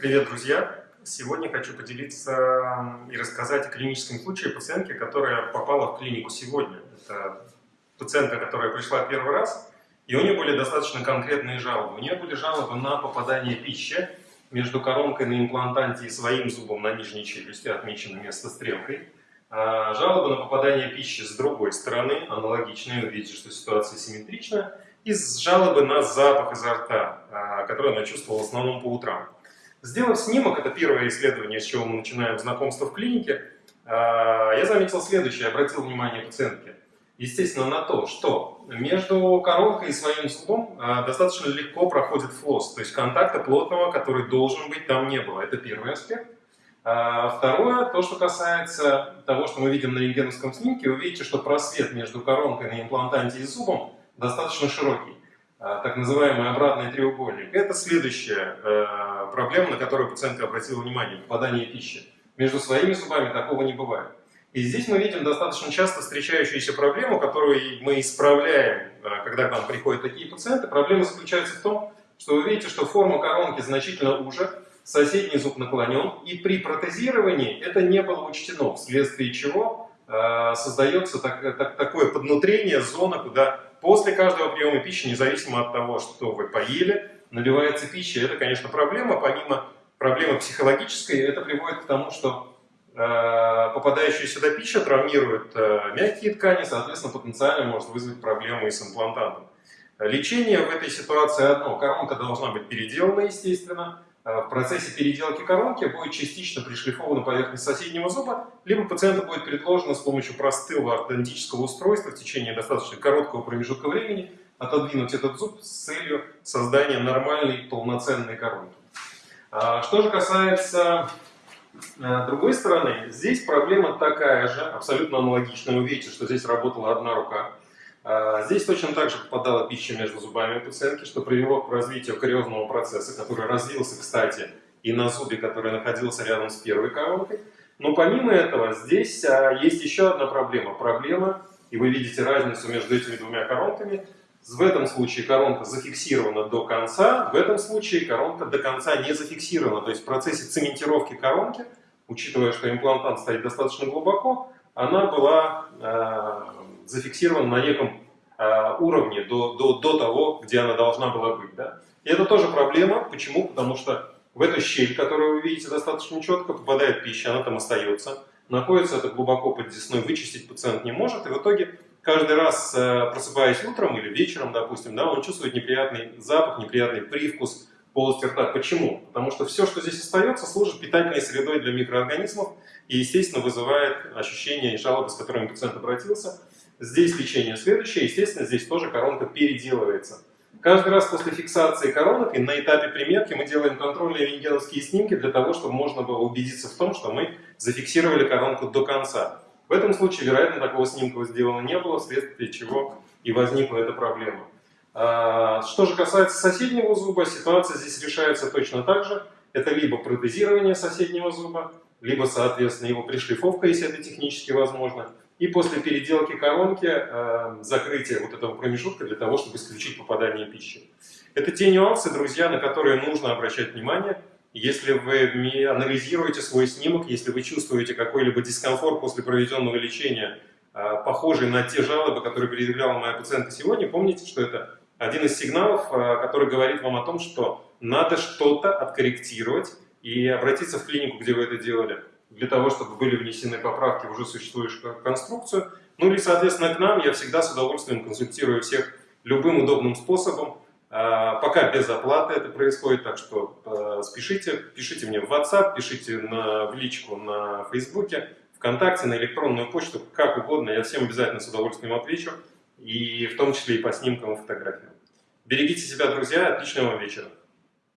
Привет, друзья! Сегодня хочу поделиться и рассказать о клиническом случае пациентки, которая попала в клинику сегодня. Это пациентка, которая пришла первый раз, и у нее были достаточно конкретные жалобы. У нее были жалобы на попадание пищи между коронкой на имплантанте и своим зубом на нижней челюсти, отмечено место стрелкой. А, жалобы на попадание пищи с другой стороны, аналогичные, видите, что ситуация симметрична, и жалобы на запах изо рта, а, который она чувствовала в основном по утрам. Сделав снимок, это первое исследование, с чего мы начинаем знакомство в клинике, а, я заметил следующее, обратил внимание пациентки. Естественно, на то, что между коронкой и своим зубом а, достаточно легко проходит флосс, то есть контакта плотного, который должен быть, там не было. Это первый аспект. А второе, то, что касается того, что мы видим на рентгеновском снимке, вы видите, что просвет между коронкой на имплантанте и зубом достаточно широкий. А, так называемый обратный треугольник. Это следующая э, проблема, на которую пациентка обратила внимание, попадание пищи. Между своими зубами такого не бывает. И здесь мы видим достаточно часто встречающуюся проблему, которую мы исправляем, э, когда к нам приходят такие пациенты. Проблема заключается в том, что вы видите, что форма коронки значительно уже, соседний зуб наклонен, и при протезировании это не было учтено, вследствие чего э, создается так, так, такое поднутрение, зона, куда После каждого приема пищи, независимо от того, что вы поели, наливается пища. Это, конечно, проблема. Помимо проблемы психологической, это приводит к тому, что э, попадающая сюда пища травмирует э, мягкие ткани, соответственно, потенциально может вызвать проблемы и с имплантантом. Лечение в этой ситуации одно. Коронка должна быть переделана, естественно. Э, в процессе переделки коронки будет частично пришлифована поверхность соседнего зуба, либо пациенту будет предложено с помощью простого ортодонтического устройства в течение достаточно короткого промежутка времени отодвинуть этот зуб с целью создания нормальной полноценной коронки. А, что же касается э, другой стороны, здесь проблема такая же, абсолютно аналогичная. Вы видите, что здесь работала одна рука. А, здесь точно так же попадала пища между зубами пациентки, что привело к развитию кариозного процесса, который развился, кстати, и на зубе, который находился рядом с первой коронкой. Но помимо этого, здесь а, есть еще одна проблема. Проблема, и вы видите разницу между этими двумя коронками. В этом случае коронка зафиксирована до конца, в этом случае коронка до конца не зафиксирована. То есть в процессе цементировки коронки, учитывая, что имплантант стоит достаточно глубоко, она была э, зафиксирована на неком э, уровне до, до, до того, где она должна была быть. Да? И это тоже проблема. Почему? Потому что в эту щель, которую вы видите достаточно четко, попадает пища, она там остается. Находится это глубоко под десной, вычистить пациент не может. И в итоге каждый раз, э, просыпаясь утром или вечером, допустим, да, он чувствует неприятный запах, неприятный привкус полости рта. Почему? Потому что все, что здесь остается, служит питательной средой для микроорганизмов и, естественно, вызывает ощущение и жалобы, с которыми пациент обратился. Здесь лечение следующее, естественно, здесь тоже коронка переделывается. Каждый раз после фиксации коронок и на этапе примерки мы делаем контрольные рентгеновские снимки для того, чтобы можно было убедиться в том, что мы зафиксировали коронку до конца. В этом случае, вероятно, такого снимка сделано не было, вследствие чего и возникла эта проблема. А, что же касается соседнего зуба, ситуация здесь решается точно так же. Это либо протезирование соседнего зуба, либо, соответственно, его пришлифовка, если это технически возможно, и после переделки коронки э, закрытие вот этого промежутка для того, чтобы исключить попадание пищи. Это те нюансы, друзья, на которые нужно обращать внимание. Если вы анализируете свой снимок, если вы чувствуете какой-либо дискомфорт после проведенного лечения, э, похожий на те жалобы, которые предъявляла моя пациентка сегодня, помните, что это один из сигналов, э, который говорит вам о том, что надо что-то откорректировать и обратиться в клинику, где вы это делали для того, чтобы были внесены поправки в уже существующую конструкцию. Ну или, соответственно, к нам я всегда с удовольствием консультирую всех любым удобным способом. А, пока без оплаты это происходит, так что а, спешите, пишите мне в WhatsApp, пишите на, в личку на Фейсбуке, ВКонтакте, на электронную почту, как угодно, я всем обязательно с удовольствием отвечу, и в том числе и по снимкам и фотографиям. Берегите себя, друзья, отличного вам вечера.